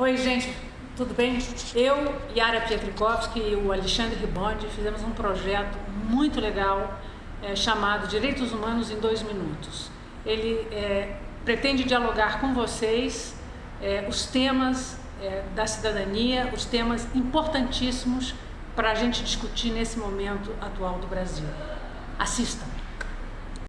Oi, gente, tudo bem? Eu, Yara Pietrikowski e o Alexandre Ribondi fizemos um projeto muito legal é, chamado Direitos Humanos em Dois Minutos. Ele é, pretende dialogar com vocês é, os temas é, da cidadania, os temas importantíssimos para a gente discutir nesse momento atual do Brasil. Assistam!